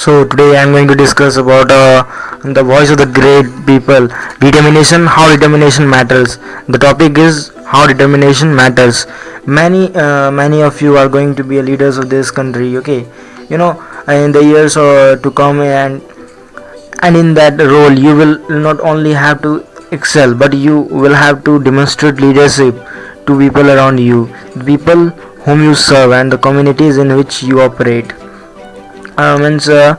So today I am going to discuss about uh, the voice of the great people. Determination, how determination matters. The topic is how determination matters. Many, uh, many of you are going to be leaders of this country. Okay, you know, in the years uh, to come, and and in that role, you will not only have to excel, but you will have to demonstrate leadership to people around you, the people whom you serve, and the communities in which you operate uh, means uh,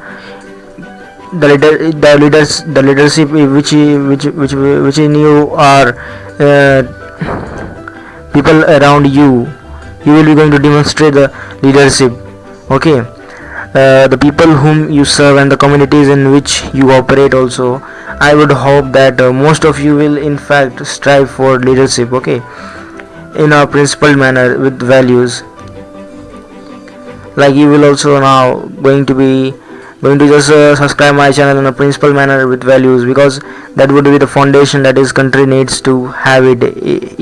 the leader the leaders the leadership which which which which in you are uh, people around you you will be going to demonstrate the leadership okay? Uh, the people whom you serve and the communities in which you operate also i would hope that uh, most of you will in fact strive for leadership okay? In a principled manner with values like you will also now going to be going to just uh, subscribe my channel in a principal manner with values because that would be the foundation that this country needs to have it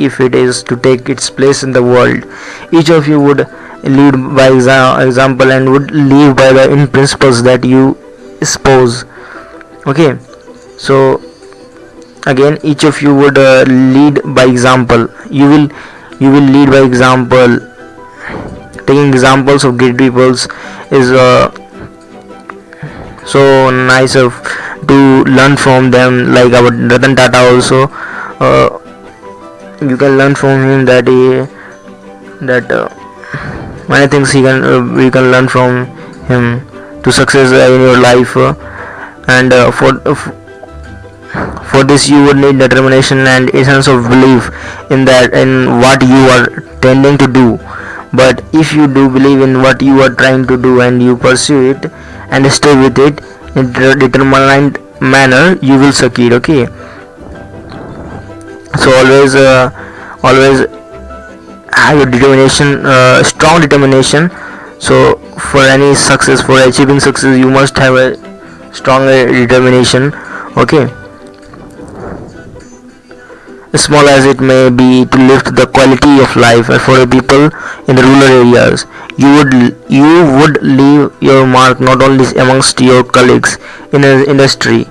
if it is to take its place in the world. Each of you would lead by exa example and would live by the in principles that you espouse okay? So again each of you would uh, lead by example. You will you will lead by example taking examples of great peoples is uh, so nice of to learn from them like our Ratan Tata also. Uh, you can learn from him that he that uh, many things he can uh, we can learn from him to success in your life. Uh, and uh, for for this you would need determination and a sense of belief in that in what you are tending to do but if you do believe in what you are trying to do and you pursue it and stay with it in a determined manner you will succeed okay? So always uh, always have a determination uh, strong determination. So for any success for achieving success you must have a strong determination okay small as it may be to lift the quality of life for the people in the rural areas. You would you would leave your mark not only amongst your colleagues in the industry.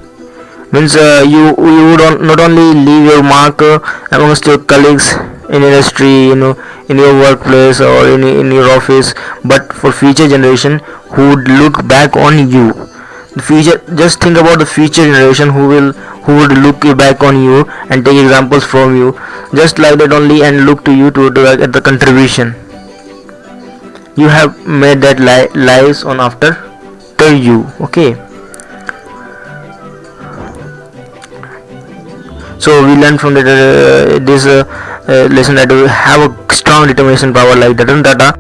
Means uh, you you would not only leave your mark uh, amongst your colleagues in industry you know in your workplace or in, in your office but for future generation who would look back on you future just think about the future generation who will who would look back on you and take examples from you just like that only and look to you to, the contribution. You have made that li lives on after to you okay? So we learn from the, uh, this uh, uh, lesson that we have a strong determination power like Ratan Tata